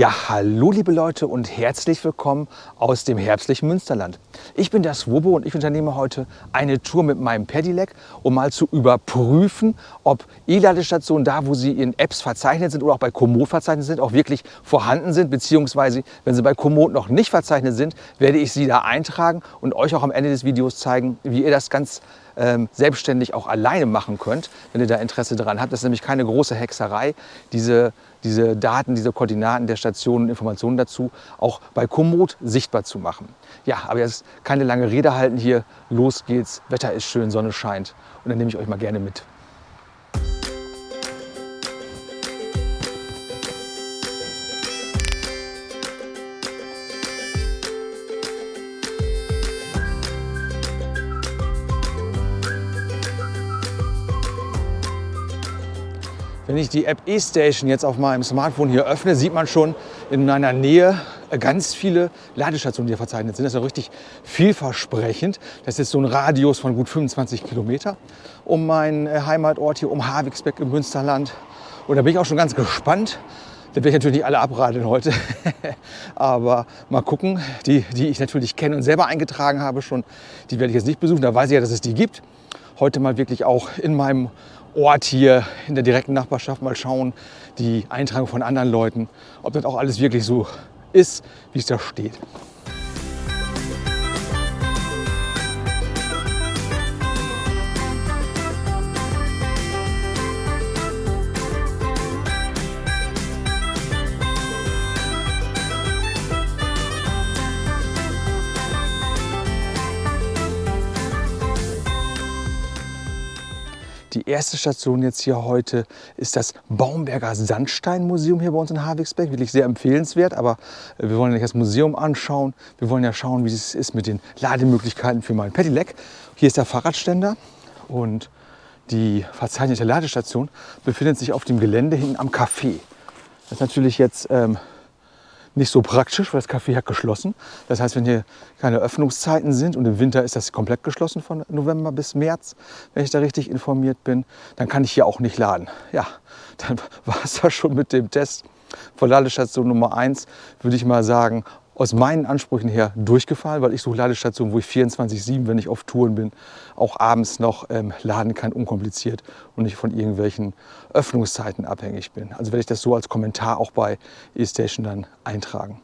Ja, hallo liebe Leute und herzlich willkommen aus dem herbstlichen Münsterland. Ich bin der Swobo und ich unternehme heute eine Tour mit meinem Pedelec, um mal zu überprüfen, ob E-Ladestationen da, wo sie in Apps verzeichnet sind oder auch bei Komoot verzeichnet sind, auch wirklich vorhanden sind, beziehungsweise wenn sie bei Komoot noch nicht verzeichnet sind, werde ich sie da eintragen und euch auch am Ende des Videos zeigen, wie ihr das ganz ähm, selbstständig auch alleine machen könnt, wenn ihr da Interesse daran habt. Das ist nämlich keine große Hexerei, diese, diese Daten, diese Koordinaten der Stationen und Informationen dazu auch bei Komoot sichtbar zu machen. Ja, aber jetzt keine lange Rede halten hier. Los geht's, Wetter ist schön, Sonne scheint und dann nehme ich euch mal gerne mit. Wenn ich die App eStation jetzt auf meinem Smartphone hier öffne, sieht man schon in meiner Nähe ganz viele Ladestationen, die hier verzeichnet sind. Das ist ja richtig vielversprechend. Das ist so ein Radius von gut 25 Kilometer um meinen äh, Heimatort hier, um Havigsbeck im Münsterland. Und da bin ich auch schon ganz gespannt. Da werde ich natürlich nicht alle abradeln heute, aber mal gucken. Die, die ich natürlich kenne und selber eingetragen habe schon, die werde ich jetzt nicht besuchen. Da weiß ich ja, dass es die gibt. Heute mal wirklich auch in meinem Ort hier in der direkten Nachbarschaft mal schauen, die Eintragung von anderen Leuten, ob das auch alles wirklich so ist, wie es da steht. Erste Station jetzt hier heute ist das Baumberger Sandsteinmuseum hier bei uns in Havigsberg. Wirklich sehr empfehlenswert, aber äh, wir wollen ja nicht das Museum anschauen. Wir wollen ja schauen, wie es ist mit den Lademöglichkeiten für mein Pedelec. Hier ist der Fahrradständer und die verzeichnete Ladestation befindet sich auf dem Gelände hinten am Café. Das ist natürlich jetzt ähm, nicht so praktisch, weil das Café hat geschlossen. Das heißt, wenn hier keine Öffnungszeiten sind und im Winter ist das komplett geschlossen von November bis März, wenn ich da richtig informiert bin, dann kann ich hier auch nicht laden. Ja, dann war es das schon mit dem Test von Ladestation Nummer 1, würde ich mal sagen, aus meinen Ansprüchen her durchgefallen, weil ich suche Ladestationen, wo ich 24-7, wenn ich auf Touren bin, auch abends noch ähm, laden kann, unkompliziert und nicht von irgendwelchen Öffnungszeiten abhängig bin. Also werde ich das so als Kommentar auch bei eStation dann eintragen.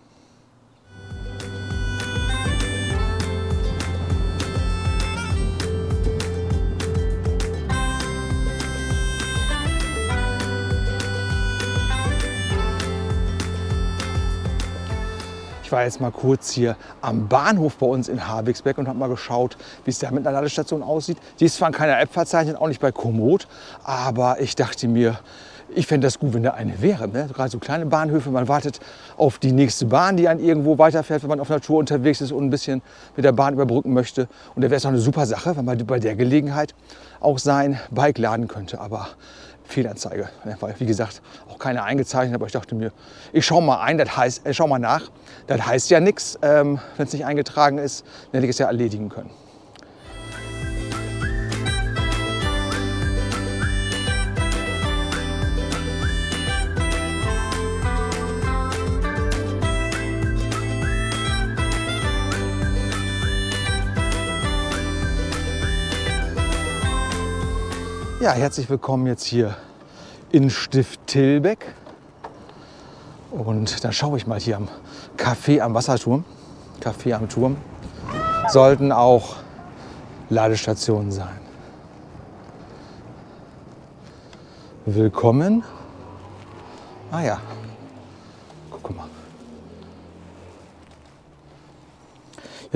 Ich war jetzt mal kurz hier am Bahnhof bei uns in Havigsberg und habe mal geschaut, wie es da mit einer Ladestation aussieht. Die ist zwar in keiner App verzeichnet, auch nicht bei Komoot, aber ich dachte mir, ich fände das gut, wenn da eine wäre. Ne? Gerade so kleine Bahnhöfe, man wartet auf die nächste Bahn, die einen irgendwo weiterfährt, wenn man auf Natur unterwegs ist und ein bisschen mit der Bahn überbrücken möchte. Und da wäre es auch eine super Sache, wenn man bei der Gelegenheit auch sein Bike laden könnte. Aber Fehlanzeige. Weil, wie gesagt, auch keine eingezeichnet, aber ich dachte mir, ich schaue mal ein, das heißt, äh, schau mal nach. Das heißt ja nichts, ähm, wenn es nicht eingetragen ist, dann hätte ich es ja erledigen können. Ja, herzlich willkommen jetzt hier in Stift Tilbeck. Und dann schaue ich mal hier am Café am Wasserturm, Café am Turm, sollten auch Ladestationen sein. Willkommen. Ah ja, guck mal.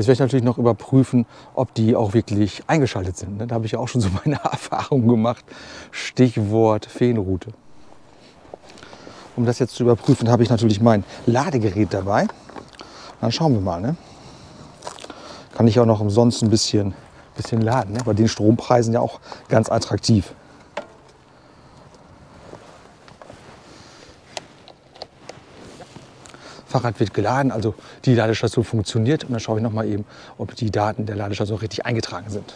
Jetzt werde ich natürlich noch überprüfen, ob die auch wirklich eingeschaltet sind. Ne? Da habe ich ja auch schon so meine Erfahrungen gemacht. Stichwort Feenroute. Um das jetzt zu überprüfen, habe ich natürlich mein Ladegerät dabei. Dann schauen wir mal. Ne? Kann ich auch noch umsonst ein bisschen, bisschen laden. Ne? Bei den Strompreisen ja auch ganz attraktiv. Fahrrad wird geladen, also die Ladestation funktioniert. Und dann schaue ich noch mal eben, ob die Daten der Ladestation richtig eingetragen sind.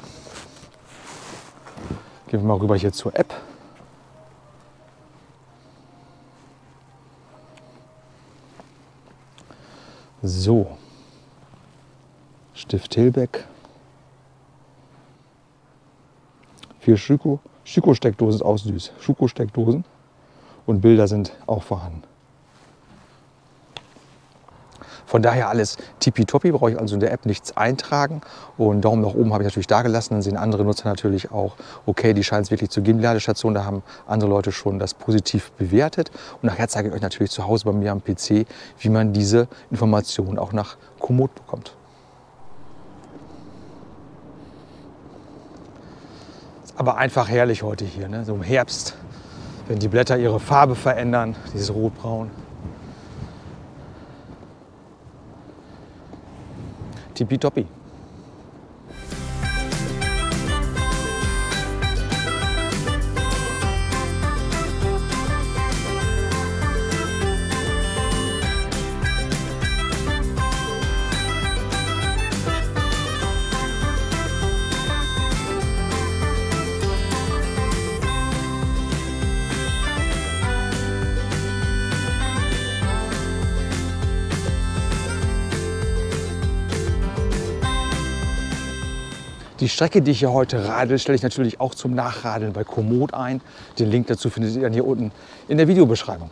Gehen wir mal rüber hier zur App. So. Stift Hilbeck. Vier Schüko. Schüko-Steckdosen ist auch süß. Schuko-Steckdosen. Und Bilder sind auch vorhanden. Von daher alles tippitoppi, brauche ich also in der App nichts eintragen. Und Daumen nach oben habe ich natürlich da gelassen. Dann sehen andere Nutzer natürlich auch, okay, die scheint es wirklich zu geben, die Ladestation. Da haben andere Leute schon das positiv bewertet. Und nachher zeige ich euch natürlich zu Hause bei mir am PC, wie man diese Informationen auch nach Komoot bekommt. aber einfach herrlich heute hier, ne? so im Herbst, wenn die Blätter ihre Farbe verändern, dieses Rotbraun. Tippitoppi. Strecke, die ich hier heute radel, stelle ich natürlich auch zum Nachradeln bei Komoot ein. Den Link dazu findet ihr dann hier unten in der Videobeschreibung.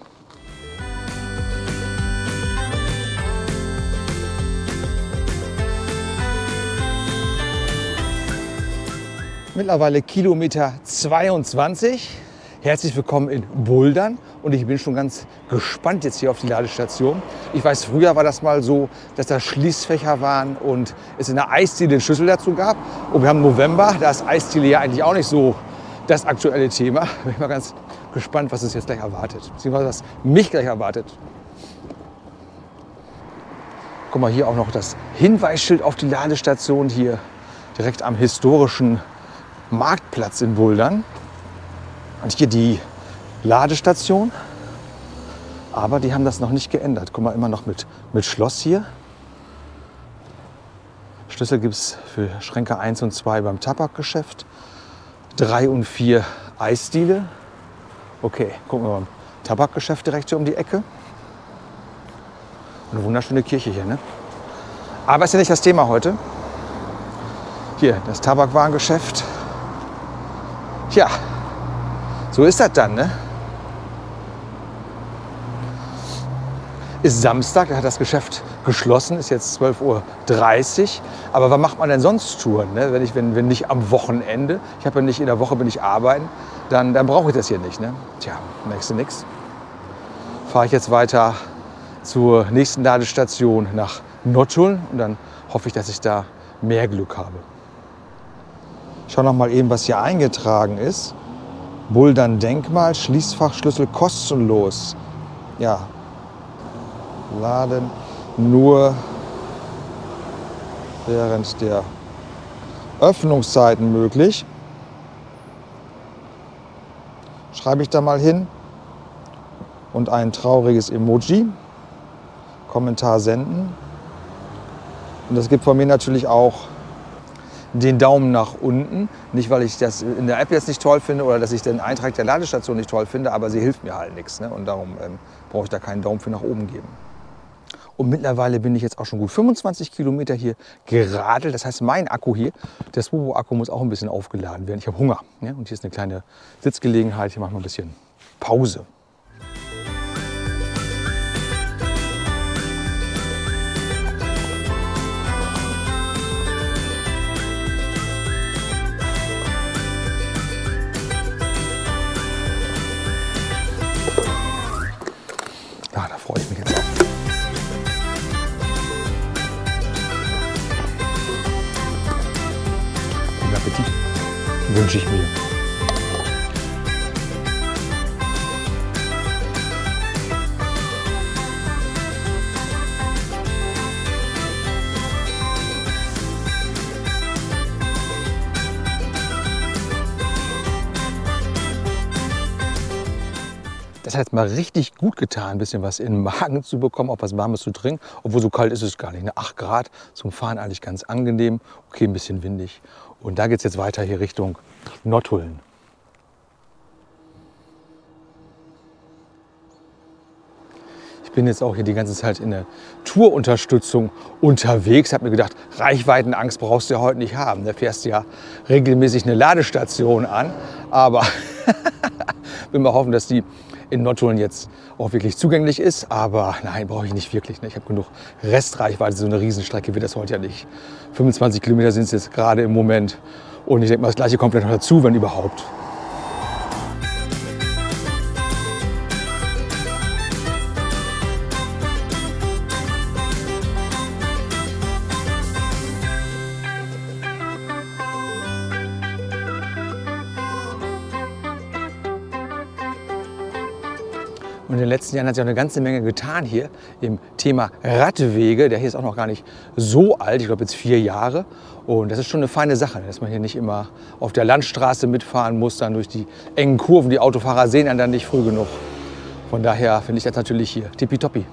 Mittlerweile Kilometer 22. Herzlich willkommen in Bouldern und ich bin schon ganz gespannt jetzt hier auf die Ladestation. Ich weiß, früher war das mal so, dass da Schließfächer waren und es in der Eisdiele den Schlüssel dazu gab. Und wir haben November, da ist Eisdiele ja eigentlich auch nicht so das aktuelle Thema. Bin ich mal ganz gespannt, was es jetzt gleich erwartet, beziehungsweise was mich gleich erwartet. Guck mal, hier auch noch das Hinweisschild auf die Ladestation hier direkt am historischen Marktplatz in Bouldern. Und hier die Ladestation. Aber die haben das noch nicht geändert. Guck mal, immer noch mit, mit Schloss hier. Schlüssel gibt es für Schränke 1 und 2 beim Tabakgeschäft. 3 und 4 Eisdiele. Okay, gucken wir mal. Tabakgeschäft direkt hier um die Ecke. Eine wunderschöne Kirche hier, ne? Aber ist ja nicht das Thema heute. Hier, das Tabakwarengeschäft. Tja, so ist das dann, ne? Ist Samstag, da hat das Geschäft geschlossen, ist jetzt 12.30 Uhr. Aber was macht man denn sonst Touren, ne? wenn, ich, wenn, wenn nicht am Wochenende? Ich habe ja nicht in der Woche bin ich arbeiten, dann, dann brauche ich das hier nicht. Ne? Tja, merkst du nichts. Fahre ich jetzt weiter zur nächsten Ladestation nach Nottuln und dann hoffe ich, dass ich da mehr Glück habe. Schau noch mal eben, was hier eingetragen ist. Bouldern Denkmal, Schließfachschlüssel kostenlos. Ja, laden nur während der Öffnungszeiten möglich. Schreibe ich da mal hin und ein trauriges Emoji. Kommentar senden. Und das gibt von mir natürlich auch den Daumen nach unten. Nicht, weil ich das in der App jetzt nicht toll finde oder dass ich den Eintrag der Ladestation nicht toll finde, aber sie hilft mir halt nichts. Ne? Und darum ähm, brauche ich da keinen Daumen für nach oben geben. Und mittlerweile bin ich jetzt auch schon gut 25 Kilometer hier geradelt. Das heißt, mein Akku hier, der Swobo-Akku muss auch ein bisschen aufgeladen werden. Ich habe Hunger. Ne? Und hier ist eine kleine Sitzgelegenheit. Hier machen wir ein bisschen Pause. Wünsche ich mir. Das hat mal richtig gut getan, ein bisschen was in den Magen zu bekommen, auch was Warmes zu trinken. Obwohl so kalt ist es gar nicht. 8 Grad zum Fahren eigentlich ganz angenehm. Okay, ein bisschen windig. Und da geht es jetzt weiter hier Richtung Nottuln. Ich bin jetzt auch hier die ganze Zeit in der Tourunterstützung unterwegs. Habe mir gedacht, Reichweitenangst brauchst du ja heute nicht haben. Da fährst du ja regelmäßig eine Ladestation an. Aber will mal hoffen, dass die in Nottuln jetzt auch wirklich zugänglich ist. Aber nein, brauche ich nicht wirklich. Ne? Ich habe genug Restreichweite. So eine Riesenstrecke wird das heute ja nicht. 25 Kilometer sind es jetzt gerade im Moment. Und ich denke mal, das gleiche kommt noch dazu, wenn überhaupt. Letzten Jahren hat sich auch eine ganze Menge getan hier im Thema Radwege. Der hier ist auch noch gar nicht so alt, ich glaube jetzt vier Jahre. Und das ist schon eine feine Sache, dass man hier nicht immer auf der Landstraße mitfahren muss, dann durch die engen Kurven. Die Autofahrer sehen einen dann nicht früh genug. Von daher finde ich das natürlich hier tippitoppi.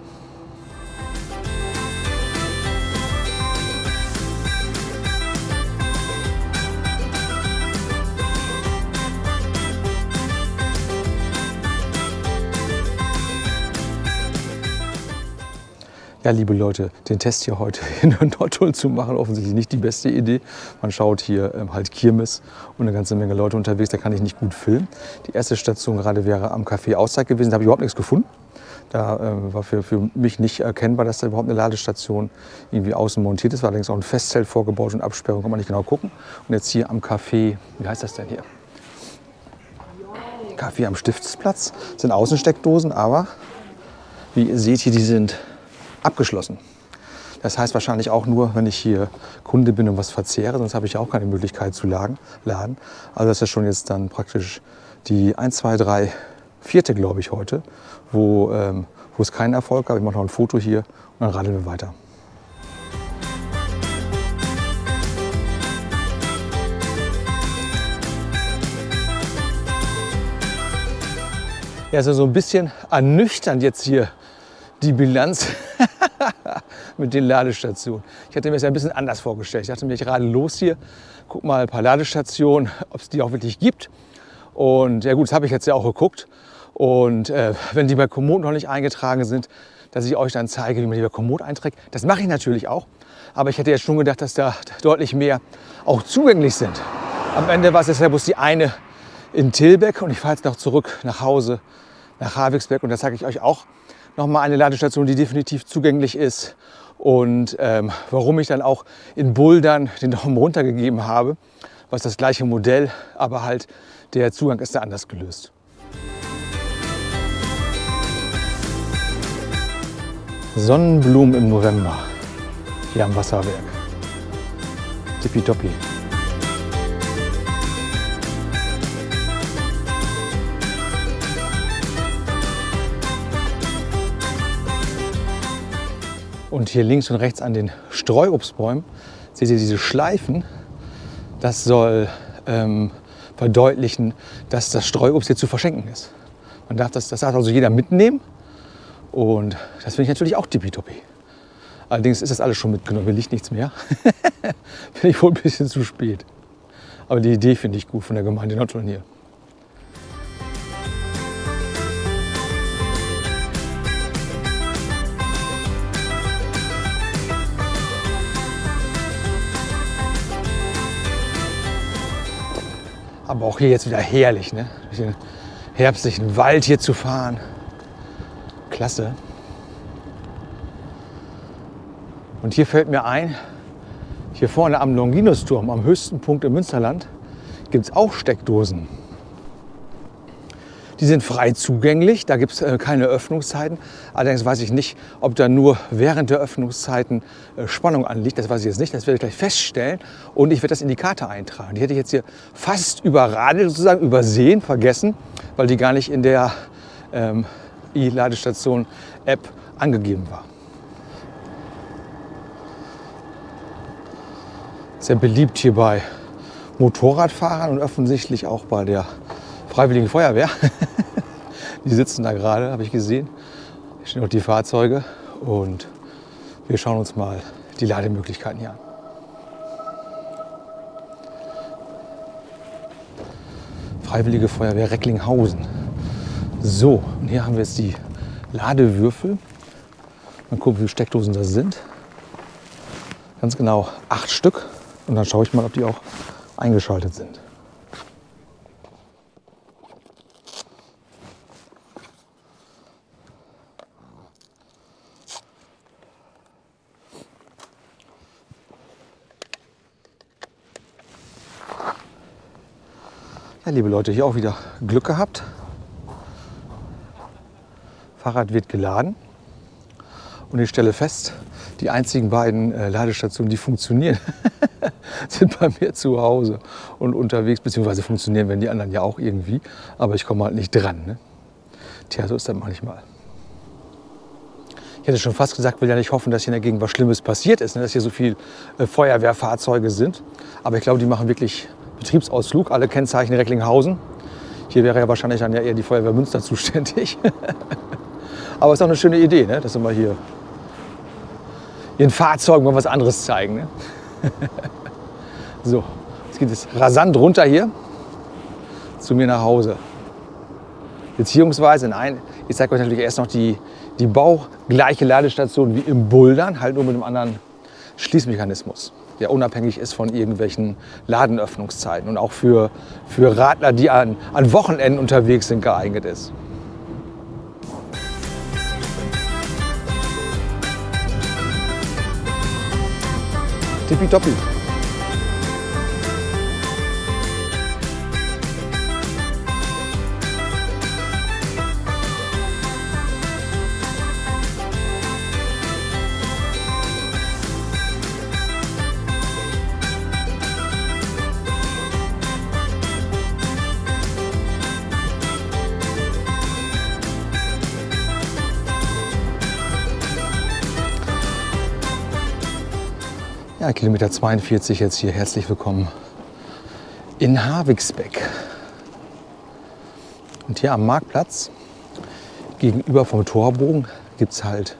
Ja, liebe Leute, den Test hier heute in Nordholm zu machen, offensichtlich nicht die beste Idee. Man schaut hier ähm, halt Kirmes und eine ganze Menge Leute unterwegs, da kann ich nicht gut filmen. Die erste Station gerade wäre am Café Auszeit gewesen, da habe ich überhaupt nichts gefunden. Da äh, war für, für mich nicht erkennbar, dass da überhaupt eine Ladestation irgendwie außen montiert ist. War allerdings auch ein Festzelt vorgebaut und Absperrung, kann man nicht genau gucken. Und jetzt hier am Café, wie heißt das denn hier? Café am Stiftsplatz, das sind Außensteckdosen, aber wie ihr seht hier, die sind abgeschlossen. Das heißt wahrscheinlich auch nur, wenn ich hier Kunde bin und was verzehre, sonst habe ich auch keine Möglichkeit zu laden. Also das ist schon jetzt dann praktisch die 1, 2, 3, vierte, glaube ich, heute, wo, ähm, wo es keinen Erfolg gab. Ich mache noch ein Foto hier und dann radeln wir weiter. Ja, ist also so ein bisschen ernüchternd jetzt hier die Bilanz mit den Ladestationen. Ich hatte mir das ja ein bisschen anders vorgestellt. Ich dachte mir, ich rade los hier, guck mal ein paar Ladestationen, ob es die auch wirklich gibt. Und ja gut, das habe ich jetzt ja auch geguckt. Und äh, wenn die bei Komoot noch nicht eingetragen sind, dass ich euch dann zeige, wie man die bei Komoot einträgt. Das mache ich natürlich auch. Aber ich hätte jetzt schon gedacht, dass da deutlich mehr auch zugänglich sind. Am Ende war es jetzt ja bloß die eine in Tilbeck und ich fahre jetzt noch zurück nach Hause, nach Havixberg und da zeige ich euch auch nochmal eine Ladestation, die definitiv zugänglich ist und ähm, warum ich dann auch in Bouldern den Daumen runter gegeben habe, was das gleiche Modell, aber halt der Zugang ist da anders gelöst. Sonnenblumen im November hier am Wasserwerk. Tippitoppi. Und hier links und rechts an den Streuobstbäumen seht ihr diese Schleifen. Das soll ähm, verdeutlichen, dass das Streuobst hier zu verschenken ist. Man darf das, das darf also jeder mitnehmen. Und das finde ich natürlich auch tippitoppi. Allerdings ist das alles schon mitgenommen, hier liegt nichts mehr. Finde ich wohl ein bisschen zu spät. Aber die Idee finde ich gut von der Gemeinde Nordrhein hier. Aber auch hier jetzt wieder herrlich, ne? durch den herbstlichen Wald hier zu fahren. Klasse. Und hier fällt mir ein, hier vorne am Longinusturm, am höchsten Punkt im Münsterland, gibt es auch Steckdosen. Die sind frei zugänglich, da gibt es äh, keine Öffnungszeiten. Allerdings weiß ich nicht, ob da nur während der Öffnungszeiten äh, Spannung anliegt. Das weiß ich jetzt nicht, das werde ich gleich feststellen. Und ich werde das in die Karte eintragen. Die hätte ich jetzt hier fast überradelt, sozusagen übersehen, vergessen, weil die gar nicht in der ähm, E-Ladestation-App angegeben war. Sehr beliebt hier bei Motorradfahrern und offensichtlich auch bei der Freiwilligen Feuerwehr. die sitzen da gerade, habe ich gesehen. Hier stehen auch die Fahrzeuge und wir schauen uns mal die Lademöglichkeiten hier an. Freiwillige Feuerwehr Recklinghausen. So, und hier haben wir jetzt die Ladewürfel. Mal gucken, wie viele Steckdosen das sind. Ganz genau acht Stück. Und dann schaue ich mal, ob die auch eingeschaltet sind. Ja, liebe Leute, hier auch wieder Glück gehabt. Fahrrad wird geladen und ich stelle fest, die einzigen beiden äh, Ladestationen, die funktionieren, sind bei mir zu Hause und unterwegs, beziehungsweise funktionieren, wenn die anderen ja auch irgendwie, aber ich komme halt nicht dran. Ne? Tja, so ist das manchmal. Ich hätte schon fast gesagt, will ja nicht hoffen, dass hier in der Gegend was Schlimmes passiert ist, ne? dass hier so viele äh, Feuerwehrfahrzeuge sind. Aber ich glaube, die machen wirklich Betriebsausflug, alle Kennzeichen Recklinghausen. Hier wäre ja wahrscheinlich dann ja eher die Feuerwehr Münster zuständig. Aber es ist auch eine schöne Idee, ne? dass mal hier ihren Fahrzeugen mal was anderes zeigen. Ne? so, jetzt geht es rasant runter hier zu mir nach Hause. Beziehungsweise, nein, ich zeige euch natürlich erst noch die, die baugleiche Ladestation wie im Bouldern, halt nur mit einem anderen Schließmechanismus der unabhängig ist von irgendwelchen Ladenöffnungszeiten und auch für, für Radler, die an, an Wochenenden unterwegs sind, geeignet ist. Tippitoppi. Kilometer 42 jetzt hier. Herzlich willkommen in Havigsbeck. Und hier am Marktplatz gegenüber vom Torbogen gibt es halt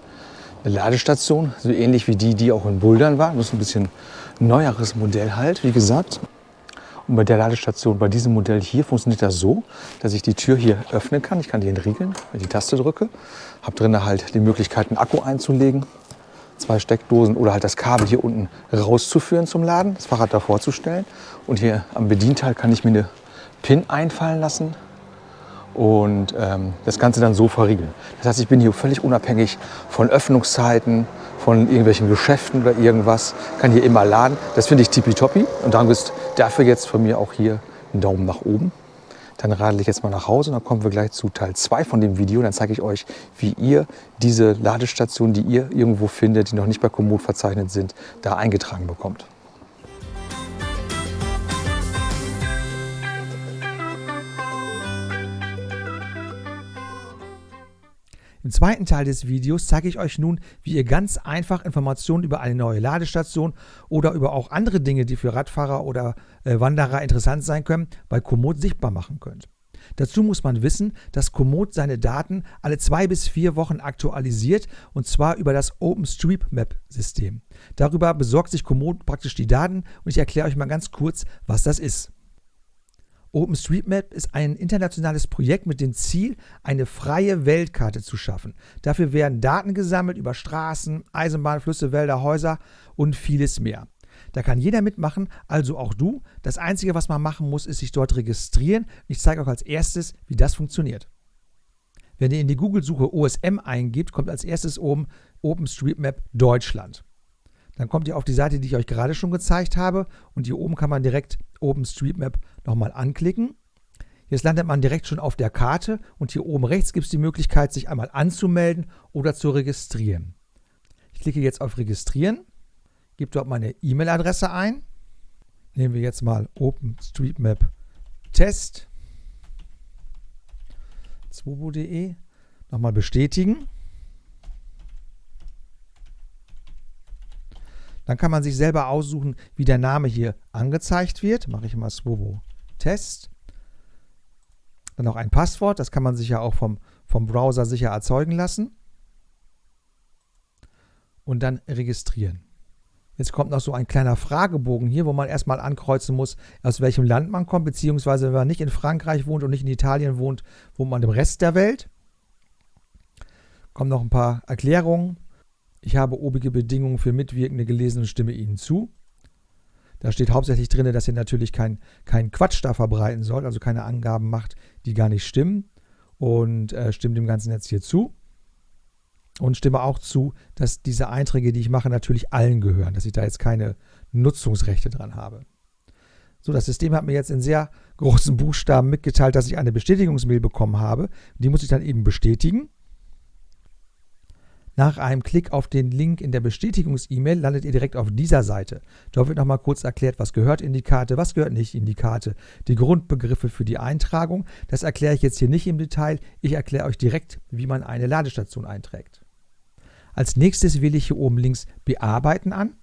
eine Ladestation, so ähnlich wie die, die auch in Bouldern war. Das ist ein bisschen neueres Modell halt, wie gesagt. Und bei der Ladestation, bei diesem Modell hier funktioniert das so, dass ich die Tür hier öffnen kann. Ich kann die entriegeln, wenn ich die Taste drücke. Habe drin halt die Möglichkeit, einen Akku einzulegen zwei Steckdosen oder halt das Kabel hier unten rauszuführen zum Laden, das Fahrrad davor zu stellen. Und hier am Bedienteil kann ich mir eine PIN einfallen lassen und ähm, das Ganze dann so verriegeln. Das heißt, ich bin hier völlig unabhängig von Öffnungszeiten, von irgendwelchen Geschäften oder irgendwas, kann hier immer laden. Das finde ich tippitoppi und dann ist dafür jetzt von mir auch hier ein Daumen nach oben. Dann radel ich jetzt mal nach Hause und dann kommen wir gleich zu Teil 2 von dem Video. Dann zeige ich euch, wie ihr diese Ladestationen, die ihr irgendwo findet, die noch nicht bei Komoot verzeichnet sind, da eingetragen bekommt. Im zweiten Teil des Videos zeige ich euch nun, wie ihr ganz einfach Informationen über eine neue Ladestation oder über auch andere Dinge, die für Radfahrer oder äh, Wanderer interessant sein können, bei Komoot sichtbar machen könnt. Dazu muss man wissen, dass Komoot seine Daten alle zwei bis vier Wochen aktualisiert und zwar über das OpenStreetMap-System. Darüber besorgt sich Komoot praktisch die Daten und ich erkläre euch mal ganz kurz, was das ist. OpenStreetMap ist ein internationales Projekt mit dem Ziel, eine freie Weltkarte zu schaffen. Dafür werden Daten gesammelt über Straßen, Eisenbahn, Flüsse, Wälder, Häuser und vieles mehr. Da kann jeder mitmachen, also auch du. Das Einzige, was man machen muss, ist sich dort registrieren. Ich zeige euch als erstes, wie das funktioniert. Wenn ihr in die Google-Suche OSM eingibt, kommt als erstes oben OpenStreetMap Deutschland. Dann kommt ihr auf die Seite, die ich euch gerade schon gezeigt habe und hier oben kann man direkt OpenStreetMap nochmal anklicken. Jetzt landet man direkt schon auf der Karte und hier oben rechts gibt es die Möglichkeit, sich einmal anzumelden oder zu registrieren. Ich klicke jetzt auf Registrieren, gebe dort meine E-Mail-Adresse ein. Nehmen wir jetzt mal OpenStreetMap Test 2.de. Nochmal bestätigen. Dann kann man sich selber aussuchen, wie der Name hier angezeigt wird. Mache ich mal Swobo Test. Dann noch ein Passwort, das kann man sich ja auch vom, vom Browser sicher erzeugen lassen. Und dann registrieren. Jetzt kommt noch so ein kleiner Fragebogen hier, wo man erstmal ankreuzen muss, aus welchem Land man kommt, beziehungsweise wenn man nicht in Frankreich wohnt und nicht in Italien wohnt, wohnt man im Rest der Welt. Kommen noch ein paar Erklärungen Ich habe obige Bedingungen für Mitwirkende gelesen und stimme Ihnen zu. Da steht hauptsächlich drin, dass ihr natürlich keinen kein Quatsch da verbreiten sollt, also keine Angaben macht, die gar nicht stimmen. Und äh, stimmt dem Ganzen jetzt hier zu. Und stimme auch zu, dass diese Einträge, die ich mache, natürlich allen gehören, dass ich da jetzt keine Nutzungsrechte dran habe. So, das System hat mir jetzt in sehr großen Buchstaben mitgeteilt, dass ich eine Bestätigungsmail bekommen habe. Die muss ich dann eben bestätigen. Nach einem Klick auf den Link in der Bestätigungs-E-Mail landet ihr direkt auf dieser Seite. Dort wird nochmal kurz erklärt, was gehört in die Karte, was gehört nicht in die Karte, die Grundbegriffe für die Eintragung. Das erkläre ich jetzt hier nicht im Detail. Ich erkläre euch direkt, wie man eine Ladestation einträgt. Als nächstes wähle ich hier oben links Bearbeiten an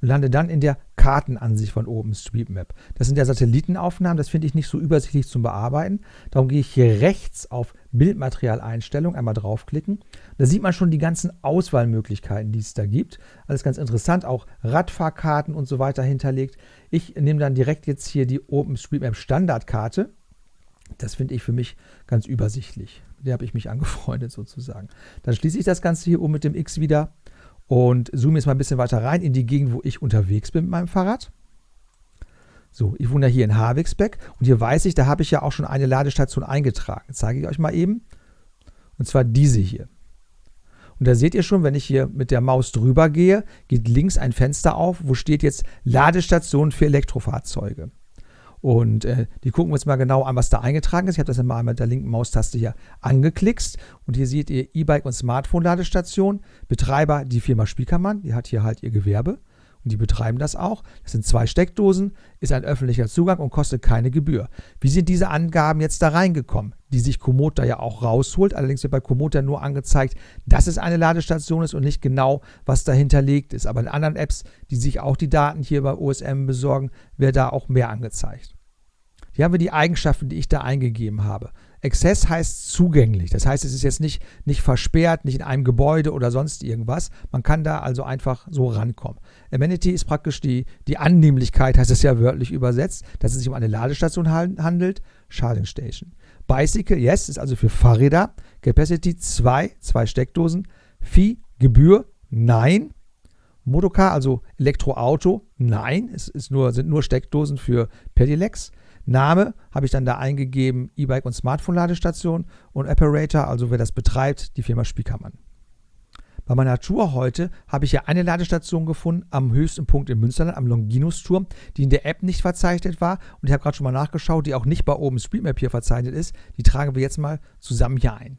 und lande dann in der Kartenansicht von OpenStreetMap. Das sind ja Satellitenaufnahmen, das finde ich nicht so übersichtlich zum Bearbeiten. Darum gehe ich hier rechts auf Bildmaterialeinstellung, einmal draufklicken. Da sieht man schon die ganzen Auswahlmöglichkeiten, die es da gibt. Alles ganz interessant, auch Radfahrkarten und so weiter hinterlegt. Ich nehme dann direkt jetzt hier die OpenStreetMap Standardkarte. Das finde ich für mich ganz übersichtlich. Der habe ich mich angefreundet sozusagen. Dann schließe ich das Ganze hier oben mit dem X wieder und zoome jetzt mal ein bisschen weiter rein in die Gegend, wo ich unterwegs bin mit meinem Fahrrad. So, ich wohne ja hier in Havixbeck und hier weiß ich, da habe ich ja auch schon eine Ladestation eingetragen. Das zeige ich euch mal eben. Und zwar diese hier. Und da seht ihr schon, wenn ich hier mit der Maus drüber gehe, geht links ein Fenster auf, wo steht jetzt Ladestation für Elektrofahrzeuge. Und äh, die gucken wir uns mal genau an, was da eingetragen ist. Ich habe das mal mit der linken Maustaste hier angeklickt. Und hier seht ihr E-Bike und Smartphone-Ladestation. Betreiber die Firma Spiekermann, die hat hier halt ihr Gewerbe. Und die betreiben das auch. Das sind zwei Steckdosen, ist ein öffentlicher Zugang und kostet keine Gebühr. Wie sind diese Angaben jetzt da reingekommen? Die sich Komoot da ja auch rausholt. Allerdings wird bei Komoot ja nur angezeigt, dass es eine Ladestation ist und nicht genau, was dahinterlegt ist. Aber in anderen Apps, die sich auch die Daten hier bei OSM besorgen, wird da auch mehr angezeigt. Hier haben wir die Eigenschaften, die ich da eingegeben habe. Access heißt zugänglich. Das heißt, es ist jetzt nicht, nicht versperrt, nicht in einem Gebäude oder sonst irgendwas. Man kann da also einfach so rankommen. Amenity ist praktisch die, die Annehmlichkeit, heißt es ja wörtlich übersetzt, dass es sich um eine Ladestation handelt. Charging Station. Bicycle, yes, ist also für Fahrräder. Capacity 2, zwei Steckdosen. Fee, Gebühr, nein. Motocar, also Elektroauto, nein. Es ist nur, sind nur Steckdosen für Pedelecs. Name habe ich dann da eingegeben, E-Bike und Smartphone-Ladestation und Operator, also wer das betreibt, die Firma Spiekermann. Bei meiner Tour heute habe ich ja eine Ladestation gefunden am höchsten Punkt im Münsterland, am Longinus-Turm, die in der App nicht verzeichnet war. Und ich habe gerade schon mal nachgeschaut, die auch nicht bei OpenStreetMap hier verzeichnet ist. Die tragen wir jetzt mal zusammen hier ein.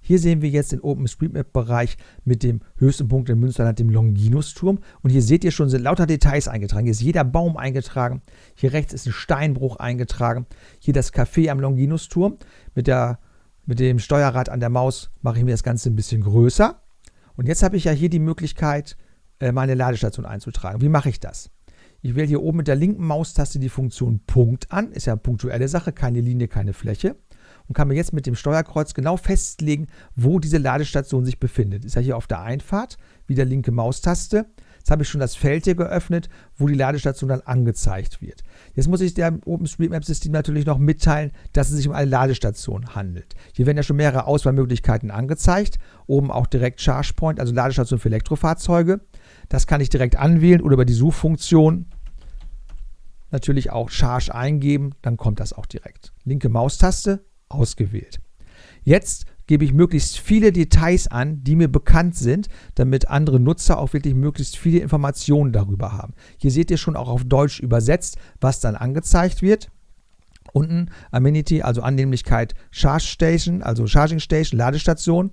Hier sehen wir jetzt den OpenStreetMap-Bereich mit dem höchsten Punkt in Münsterland, dem Longinus-Turm. Und hier seht ihr schon, sind lauter Details eingetragen. Hier ist jeder Baum eingetragen. Hier rechts ist ein Steinbruch eingetragen. Hier das Café am Longinus-Turm. Mit, mit dem Steuerrad an der Maus mache ich mir das Ganze ein bisschen größer. Und jetzt habe ich ja hier die Möglichkeit, äh, meine Ladestation einzutragen. Wie mache ich das? Ich wähle hier oben mit der linken Maustaste die Funktion Punkt an. Ist ja eine punktuelle Sache, keine Linie, keine Fläche und kann mir jetzt mit dem Steuerkreuz genau festlegen, wo diese Ladestation sich befindet. Ist ja hier auf der Einfahrt, wieder linke Maustaste. Jetzt habe ich schon das Feld hier geöffnet, wo die Ladestation dann angezeigt wird. Jetzt muss ich dem OpenStreetMap-System natürlich noch mitteilen, dass es sich um eine Ladestation handelt. Hier werden ja schon mehrere Auswahlmöglichkeiten angezeigt. Oben auch direkt ChargePoint, also Ladestation für Elektrofahrzeuge. Das kann ich direkt anwählen oder über die Suchfunktion natürlich auch Charge eingeben, dann kommt das auch direkt. Linke Maustaste, ausgewählt. Jetzt gebe ich möglichst viele Details an, die mir bekannt sind, damit andere Nutzer auch wirklich möglichst viele Informationen darüber haben. Hier seht ihr schon auch auf Deutsch übersetzt, was dann angezeigt wird. Unten Amenity, also Annehmlichkeit Charge Station, also Charging Station, Ladestation.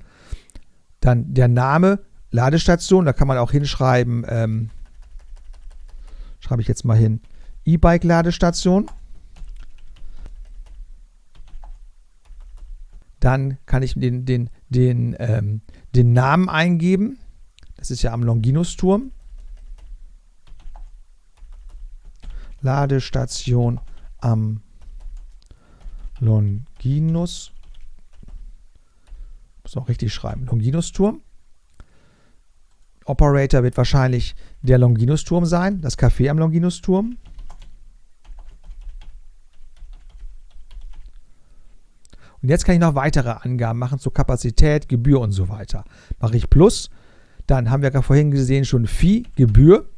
Dann der Name Ladestation, da kann man auch hinschreiben, ähm, schreibe ich jetzt mal hin, E-Bike Dann kann ich den, den, den, ähm, den Namen eingeben. Das ist ja am Longinus-Turm. Ladestation am Longinus. Muss auch richtig schreiben. Longinus-Turm. Operator wird wahrscheinlich der Longinus-Turm sein, das Café am Longinus-Turm. Und jetzt kann ich noch weitere Angaben machen zur Kapazität, Gebühr und so weiter. Mache ich Plus, dann haben wir ja vorhin gesehen schon Fee, Gebühr.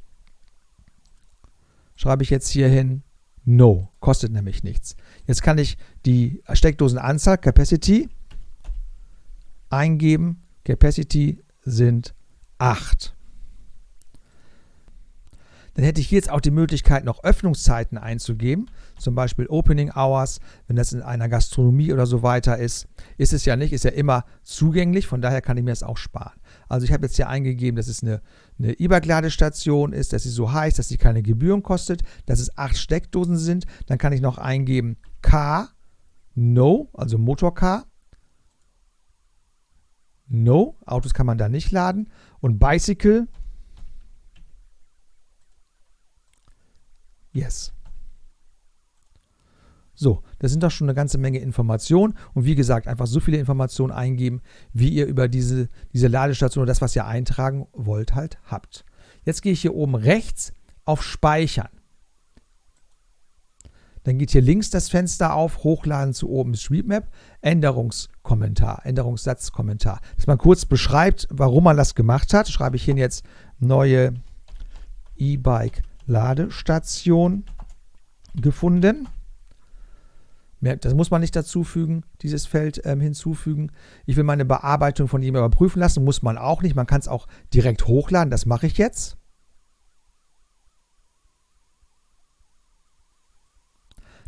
Schreibe ich jetzt hier hin No, kostet nämlich nichts. Jetzt kann ich die Steckdosenanzahl, Capacity, eingeben. Capacity sind 8. Dann hätte ich jetzt auch die Möglichkeit, noch Öffnungszeiten einzugeben, zum Beispiel Opening Hours, wenn das in einer Gastronomie oder so weiter ist. Ist es ja nicht, ist ja immer zugänglich, von daher kann ich mir das auch sparen. Also ich habe jetzt hier eingegeben, dass es eine, eine E-Bike-Ladestation ist, dass sie so heißt, dass sie keine Gebühren kostet, dass es acht Steckdosen sind. Dann kann ich noch eingeben Car, No, also Motorcar. No, Autos kann man da nicht laden. Und Bicycle, Yes. So, das sind doch schon eine ganze Menge Informationen. Und wie gesagt, einfach so viele Informationen eingeben, wie ihr über diese, diese Ladestation oder das, was ihr eintragen wollt, halt habt. Jetzt gehe ich hier oben rechts auf Speichern. Dann geht hier links das Fenster auf, Hochladen zu OpenStreetMap, Änderungskommentar, Änderungssatzkommentar. Dass man kurz beschreibt, warum man das gemacht hat, schreibe ich hier jetzt neue E-Bike Ladestation gefunden. Das muss man nicht dazu fügen, dieses Feld ähm, hinzufügen. Ich will meine Bearbeitung von jemandem überprüfen lassen, muss man auch nicht. Man kann es auch direkt hochladen, das mache ich jetzt.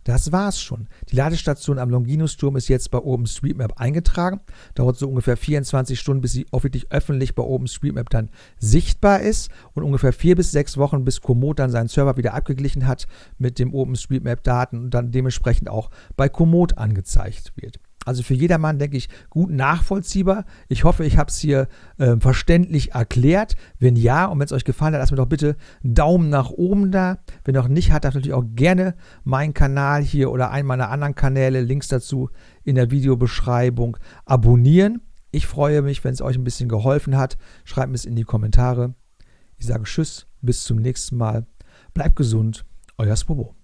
Das war's schon. Die Ladestation am Longinus-Turm ist jetzt bei OpenStreetMap eingetragen. Dauert so ungefähr 24 Stunden, bis sie wirklich öffentlich bei OpenStreetMap dann sichtbar ist und ungefähr vier bis sechs Wochen, bis Komoot dann seinen Server wieder abgeglichen hat mit dem OpenStreetMap-Daten und dann dementsprechend auch bei Komoot angezeigt wird. Also für jedermann, denke ich, gut nachvollziehbar. Ich hoffe, ich habe es hier äh, verständlich erklärt. Wenn ja und wenn es euch gefallen hat, lasst mir doch bitte einen Daumen nach oben da. Wenn noch nicht hat, darf natürlich auch gerne meinen Kanal hier oder einen meiner anderen Kanäle, Links dazu in der Videobeschreibung, abonnieren. Ich freue mich, wenn es euch ein bisschen geholfen hat. Schreibt mir es in die Kommentare. Ich sage Tschüss, bis zum nächsten Mal. Bleibt gesund, euer Spobo.